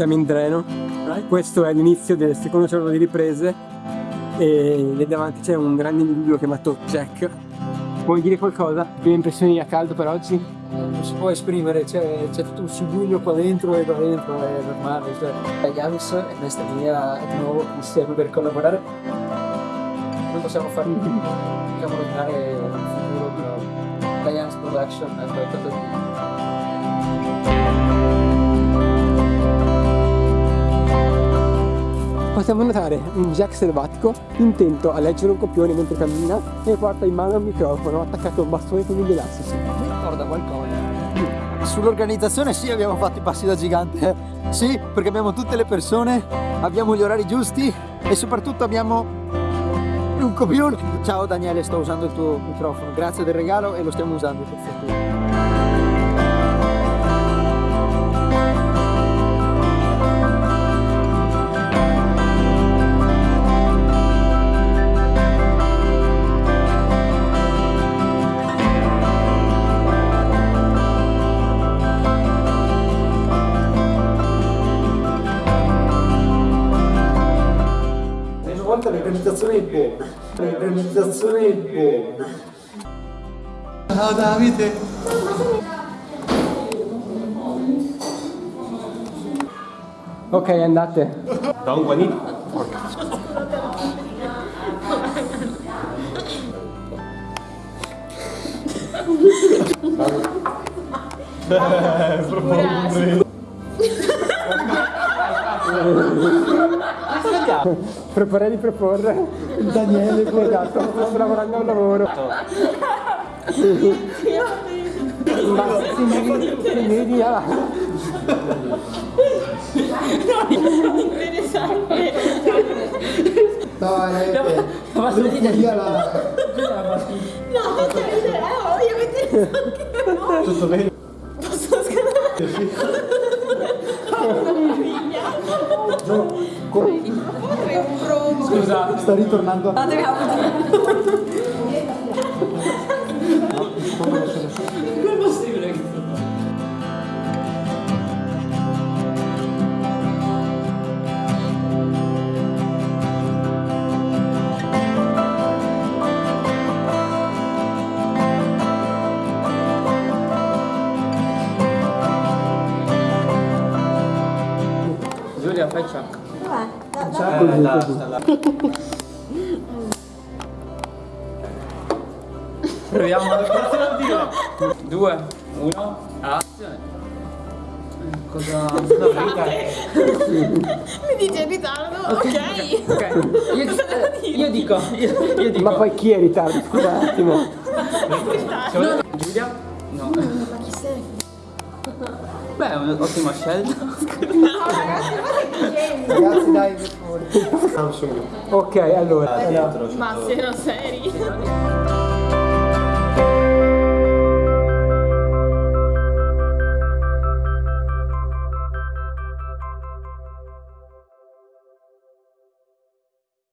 siamo in treno. Questo è l'inizio del secondo giorno di riprese e lì davanti c'è un grande individuo chiamato Jack. Vuoi dire qualcosa? Prime impressioni a caldo per oggi? non si può esprimere, c'è, tutto un subuglio qua dentro e qua dentro è normale, cioè Yanis è questa linea di nuovo insieme per collaborare. Non possiamo fare possiamo rovinare il futuro di Yanis Production è qualcosa di Possiamo notare un Jack selvatico intento a leggere un copione mentre cammina e porta in mano il microfono attaccato a un bastone con degli elastici. Mi ricorda qualcosa. Sull'organizzazione sì abbiamo fatto i passi da gigante, sì perché abbiamo tutte le persone, abbiamo gli orari giusti e soprattutto abbiamo un copione. Ciao Daniele, sto usando il tuo microfono, grazie del regalo e lo stiamo usando per fortuna. L'organizzazione è buona, l'organizzazione è buona. Ciao Davide. Ok, andate. Da un guanito. Proporrei di proporre. Daniele, esatto, sto lavorando a un lavoro. Ma si vedi, si vedi là. Dai, eh, basta via la... No, cioè, eh, oh, io mettere anche no. Tutto bene? Posso scattare? È un bro. Scusa, Sta ritornando a... Giulia, fai ciao. Proviamo cosa vuol dire? Due, uno, azione. Cosa? Vita. Mi dice in ritardo, ok. Ok, io, Cosa devo dire? io dico, io, io dico. Ma poi chi è in ritardo? Scusa un attimo. Giulia? No. Ma chi sei? Beh, è un'ottima scelta. No, ragazzi, guarda che genio. Ragazzi dai, per favore. Samsung. Ok, allora. Ma siano seri.